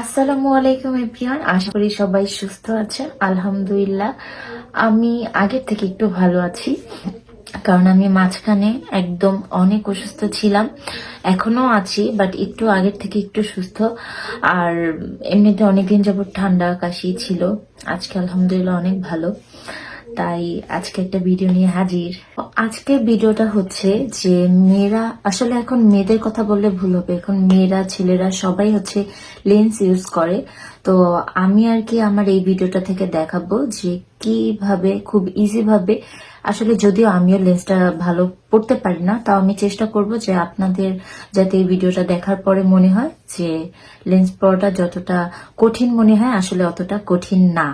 আসসালামু আলাইকুম, এভরিওয়ান। আশা করি সবাই সুস্থ আছেন। আলহামদুলিল্লাহ, আমি আগের থেকে একটু ভালো আছি, কারণ আমি মাঝখানে একদম অনেক অসুস্থ ছিলাম। এখনও আছি, বাট একটু আগের থেকে একটু সুস্থ। আর এমনিতে অনেকদিন যাবত ঠান্ডা কাশি ছিল। আজকে আলহামদুলিল্লাহ অনেক ভালো। তাই আজকে একটা ভিডিও নিয়ে হাজির। আজকে ভিডিওটা হচ্ছে যে মেয়েরা, আসলে এখন মেয়েদের কথা বললে ভুল হবে। এখন মেয়েরা, ছেলেরা সবাই হচ্ছে লেন্স ইউজ করে। তো আমি আর কি আমার এই ভিডিওটা থেকে দেখাবো যে কীভাবে, খুব ইজি ভাবে, আসলে যদিও আমিও লেন্সটা ভালো পড়তে পারি না, তাও আমি চেষ্টা করব যে আপনাদের যাতে এই ভিডিওটা দেখার পরে মনে হয় যে লেন্স পড়াটা যতটা কঠিন মনে হয়, আসলে অতটা কঠিন না।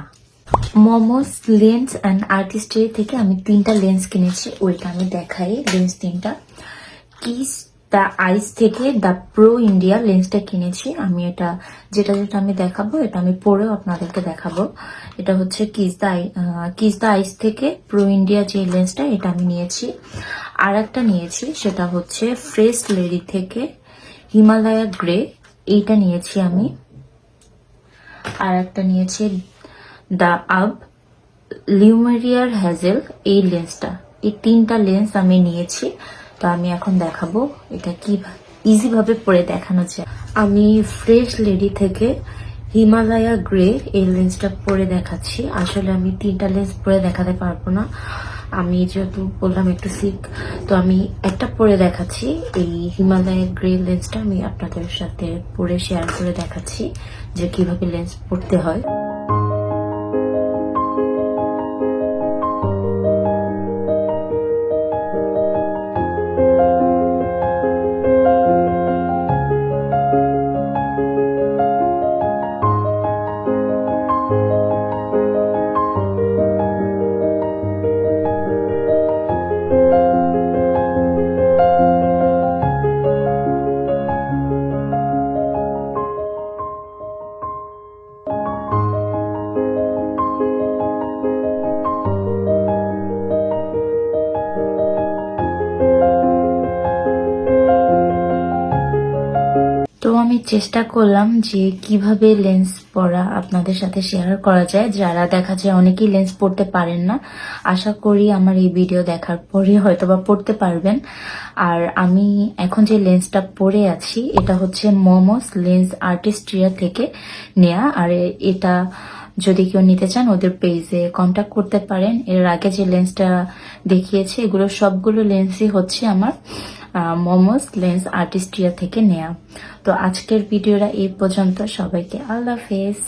মোমোস, লেন্স অ্যান্ড আর্টিস্ট্রি থেকে আমি তিনটা লেন্স কিনেছি, ওইটা আমি দেখাই, লেন্স তিনটা। কিস দ্য আইস থেকে দ্য প্রো ইন্ডিয়া লেন্সটা কিনেছি, আমি এটা যেটা যেটা আমি দেখাবো, এটা আমি পরেও আপনাদেরকে দেখাবো। এটা হচ্ছে kiss the kiss the ice থেকে প্রো ইন্ডিয়া যে লেন্সটা, এটা আমি নিয়েছি। আর একটা নিয়েছি, সেটা হচ্ছে ফ্রেশ লেডি থেকে হিমালয়া গ্রে এইটা নিয়েছি আমি। আর একটা নিয়েছি দ্য আব লিউমেরিয়ার হ্যাজেল, এই লেন্সটা। এই তিনটা লেন্স আমি নিয়েছি, তো আমি এখন দেখাবো এটা কি ইজি ভাবে পরে দেখানো যায়। আমি ফ্রেশ লেডি থেকে হিমালয়া গ্রে এই লেন্সটা পরে দেখাচ্ছি। আসলে আমি তিনটা লেন্স পরে দেখাতে পারব না। আমি যেহেতু বললাম একটু সিক তো আমি একটা পরে দেখাচ্ছি। এই হিমালয়া গ্রে লেন্সটা আমি আপনাদের সাথে পরে শেয়ার করে দেখাচ্ছি যে কীভাবে লেন্স পড়তে হয়। তো আমি চেষ্টা করলাম যে কীভাবে লেন্স পরা আপনাদের সাথে শেয়ার করা যায়। যারা দেখা যায় অনেকেই লেন্স পড়তে পারেন না। আশা করি আমার এই ভিডিও দেখার পরে হয়তো বা পড়তে পারবেন। আর আমি এখন যে লেন্সটা পরে আছি, এটা হচ্ছে মোমোস লেন্স আর্টিস্ট্রিয়া থেকে নেয়া। আর এটা যদি কেউ নিতে চান, ওদের পেজে কন্ট্যাক্ট করতে পারেন। এর আগে যে লেন্সটা দেখিয়েছি, এগুলো সবগুলো লেন্সই হচ্ছে আমার। মোমোস লেন্স আর্টিস্ট্রিয়া থেকে নেয়া। তো আজকের ভিডিওটা এই পর্যন্ত। সবাইকে আল্লাহ হাফেজ।